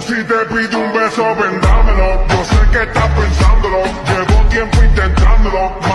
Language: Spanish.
Si te pido un beso, vendámelo. Yo sé que estás pensándolo. Llevo tiempo intentándolo.